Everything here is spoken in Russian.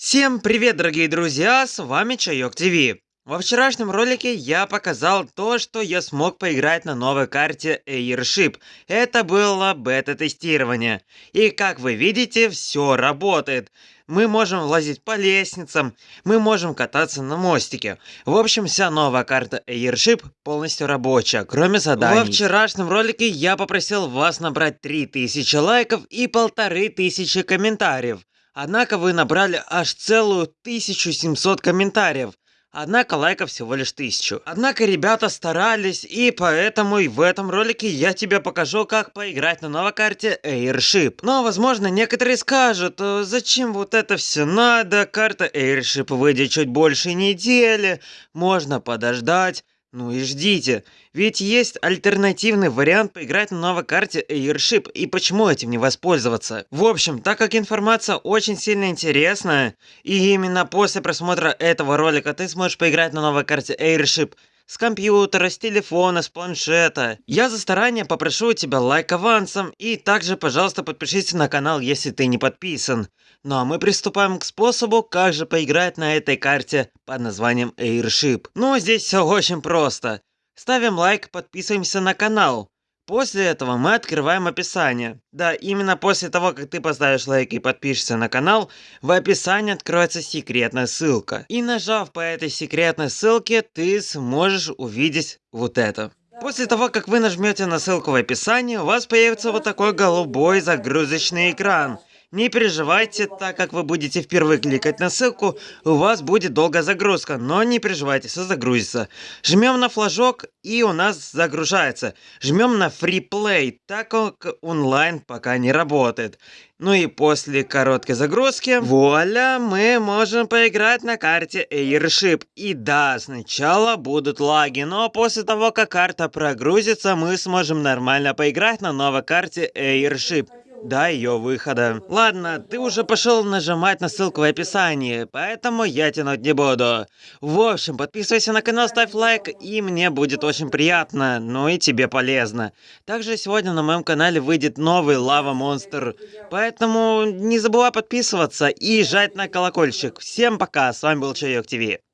Всем привет, дорогие друзья, с вами Чайок ТВ. Во вчерашнем ролике я показал то, что я смог поиграть на новой карте Airship. Это было бета-тестирование. И как вы видите, все работает. Мы можем лазить по лестницам, мы можем кататься на мостике. В общем, вся новая карта Airship полностью рабочая, кроме заданий. Во вчерашнем ролике я попросил вас набрать 3000 лайков и 1500 комментариев. Однако вы набрали аж целую 1700 комментариев. Однако лайков всего лишь тысячу. Однако ребята старались, и поэтому и в этом ролике я тебе покажу, как поиграть на новой карте Airship. Но, возможно, некоторые скажут, «Э, зачем вот это все надо, карта Airship выйдет чуть больше недели, можно подождать. Ну и ждите, ведь есть альтернативный вариант поиграть на новой карте Airship, и почему этим не воспользоваться? В общем, так как информация очень сильно интересная, и именно после просмотра этого ролика ты сможешь поиграть на новой карте Airship, с компьютера, с телефона, с планшета. Я за старание попрошу у тебя лайк авансом и также, пожалуйста, подпишись на канал, если ты не подписан. Ну а мы приступаем к способу, как же поиграть на этой карте под названием Airship. Ну, здесь все очень просто. Ставим лайк, подписываемся на канал. После этого мы открываем описание. Да, именно после того, как ты поставишь лайк и подпишешься на канал, в описании откроется секретная ссылка. И нажав по этой секретной ссылке, ты сможешь увидеть вот это. После того, как вы нажмете на ссылку в описании, у вас появится вот такой голубой загрузочный экран. Не переживайте, так как вы будете впервые кликать на ссылку, у вас будет долгая загрузка, но не переживайте, все загрузится. Жмем на флажок и у нас загружается. Жмем на Play, так как онлайн пока не работает. Ну и после короткой загрузки, вуаля, мы можем поиграть на карте Airship. И да, сначала будут лаги, но после того, как карта прогрузится, мы сможем нормально поиграть на новой карте Airship до ее выхода. Ладно, ты уже пошел нажимать на ссылку в описании, поэтому я тянуть не буду. В общем, подписывайся на канал, ставь лайк, и мне будет очень приятно, ну и тебе полезно. Также сегодня на моем канале выйдет новый Лава Монстр, поэтому не забывай подписываться и жать на колокольчик. Всем пока, с вами был Чайок ТВ.